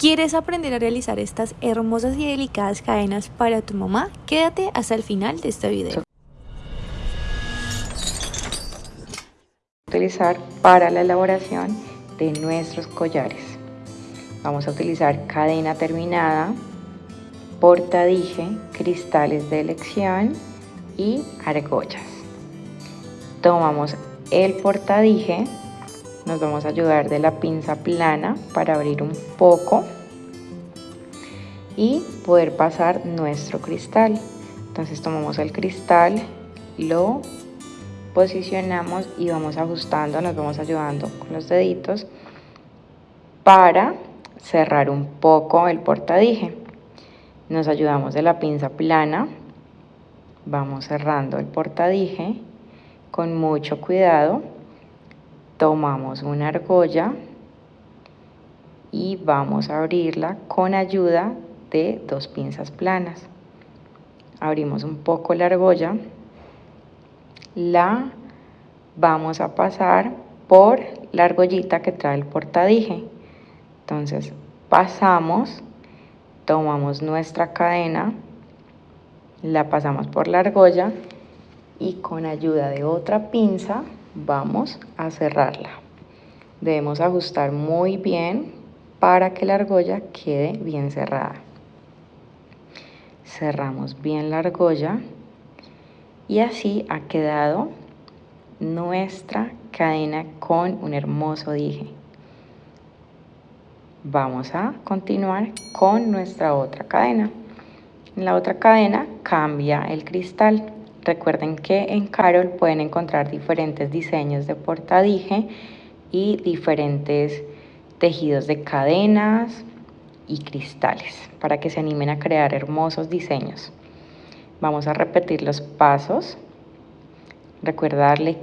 ¿Quieres aprender a realizar estas hermosas y delicadas cadenas para tu mamá? Quédate hasta el final de este video. Utilizar para la elaboración de nuestros collares. Vamos a utilizar cadena terminada, portadije, cristales de elección y argollas. Tomamos el portadije nos vamos a ayudar de la pinza plana para abrir un poco y poder pasar nuestro cristal. Entonces tomamos el cristal lo posicionamos y vamos ajustando nos vamos ayudando con los deditos para cerrar un poco el portadije. Nos ayudamos de la pinza plana vamos cerrando el portadije con mucho cuidado tomamos una argolla y vamos a abrirla con ayuda de dos pinzas planas. Abrimos un poco la argolla, la vamos a pasar por la argollita que trae el portadije. Entonces pasamos, tomamos nuestra cadena, la pasamos por la argolla y con ayuda de otra pinza vamos a cerrarla. Debemos ajustar muy bien para que la argolla quede bien cerrada. Cerramos bien la argolla y así ha quedado nuestra cadena con un hermoso dije. Vamos a continuar con nuestra otra cadena. En la otra cadena cambia el cristal. Recuerden que en Carol pueden encontrar diferentes diseños de portadije y diferentes tejidos de cadenas y cristales para que se animen a crear hermosos diseños. Vamos a repetir los pasos. Recuerda darle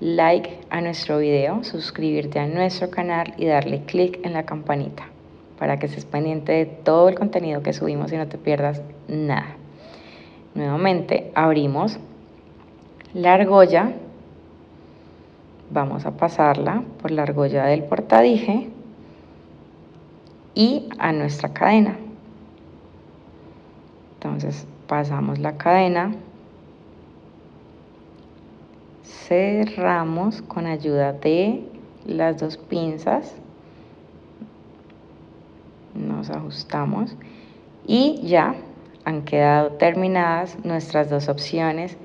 like a nuestro video, suscribirte a nuestro canal y darle clic en la campanita para que estés pendiente de todo el contenido que subimos y no te pierdas nada. Nuevamente abrimos la argolla, vamos a pasarla por la argolla del portadije y a nuestra cadena. Entonces pasamos la cadena, cerramos con ayuda de las dos pinzas, nos ajustamos y ya han quedado terminadas nuestras dos opciones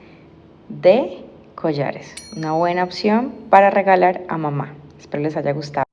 de collares. Una buena opción para regalar a mamá. Espero les haya gustado.